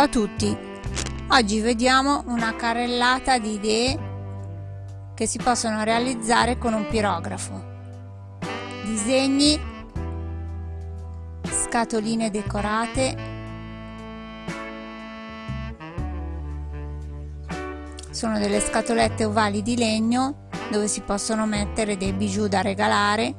Ciao a tutti! Oggi vediamo una carrellata di idee che si possono realizzare con un pirografo. Disegni, scatoline decorate, sono delle scatolette ovali di legno dove si possono mettere dei bijou da regalare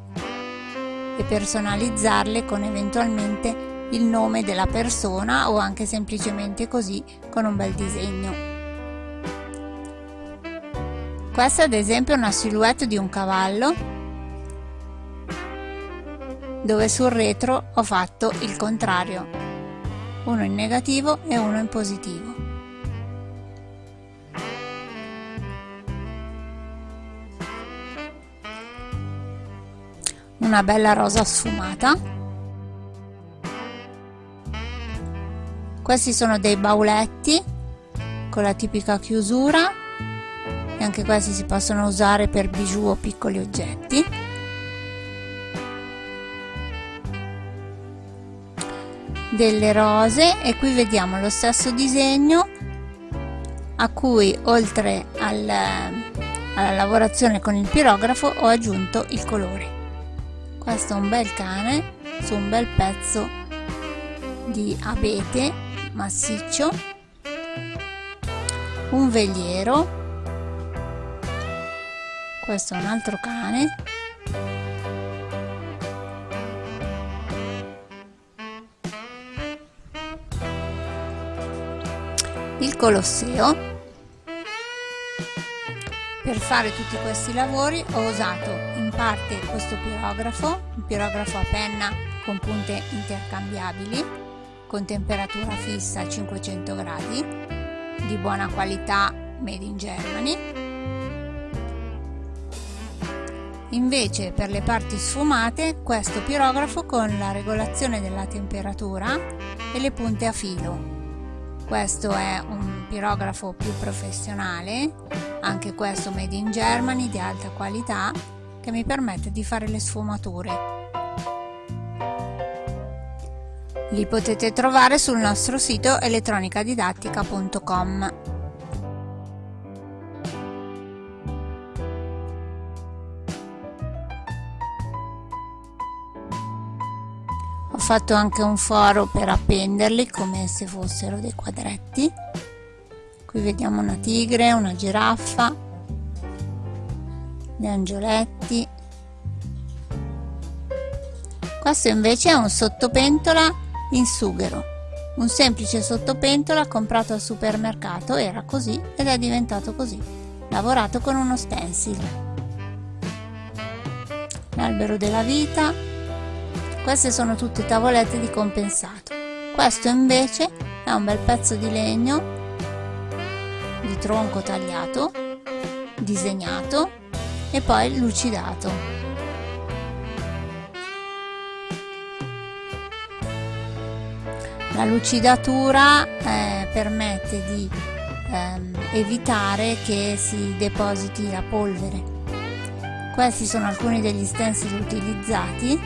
e personalizzarle con eventualmente il nome della persona o anche semplicemente così con un bel disegno. Questa ad esempio è una silhouette di un cavallo dove sul retro ho fatto il contrario, uno in negativo e uno in positivo. Una bella rosa sfumata questi sono dei bauletti con la tipica chiusura e anche questi si possono usare per bijou o piccoli oggetti. Delle rose e qui vediamo lo stesso disegno a cui oltre al, alla lavorazione con il pirografo ho aggiunto il colore. Questo è un bel cane su un bel pezzo di abete massiccio un veliero questo è un altro cane il Colosseo. Per fare tutti questi lavori ho usato in parte questo pirografo, un pirografo a penna con punte intercambiabili con temperatura fissa a 500 gradi, di buona qualità made in Germany. Invece per le parti sfumate questo pirografo con la regolazione della temperatura e le punte a filo. Questo è un pirografo più professionale, anche questo made in Germany di alta qualità che mi permette di fare le sfumature Li potete trovare sul nostro sito elettronicadidattica.com. Ho fatto anche un foro per appenderli come se fossero dei quadretti. Qui vediamo una tigre, una giraffa, gli angioletti. Questo invece è un sottopentola in sughero. Un semplice sottopentola comprato al supermercato era così ed è diventato così, lavorato con uno stencil. L'albero della vita, queste sono tutte tavolette di compensato. Questo invece è un bel pezzo di legno di tronco tagliato, disegnato e poi lucidato. La lucidatura eh, permette di ehm, evitare che si depositi la polvere. Questi sono alcuni degli stencil utilizzati.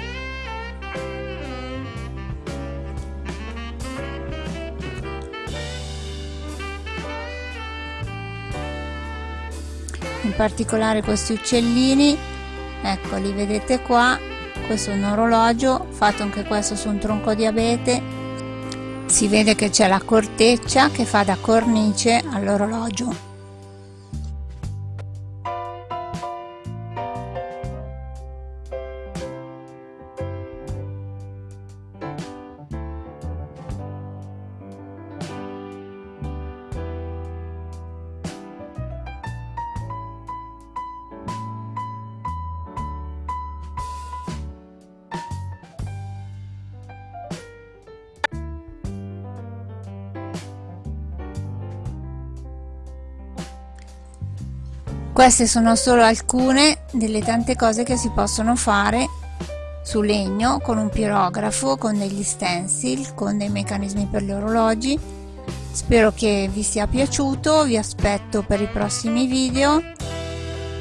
In particolare questi uccellini, ecco li vedete qua, questo è un orologio fatto anche questo su un tronco di abete si vede che c'è la corteccia che fa da cornice all'orologio Queste sono solo alcune delle tante cose che si possono fare su legno con un pirografo, con degli stencil, con dei meccanismi per gli orologi. Spero che vi sia piaciuto, vi aspetto per i prossimi video.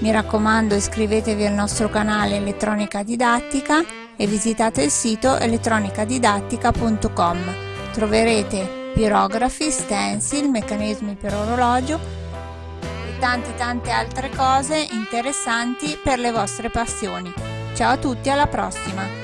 Mi raccomando iscrivetevi al nostro canale Elettronica Didattica e visitate il sito elettronicadidattica.com. Troverete pirografi, stencil, meccanismi per orologio tante tante altre cose interessanti per le vostre passioni. Ciao a tutti, alla prossima!